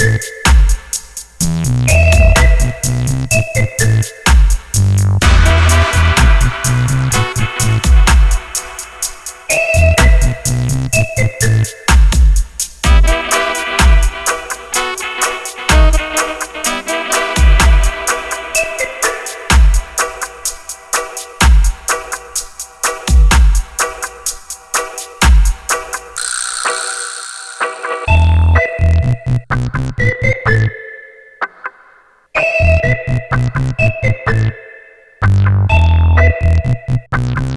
Bye.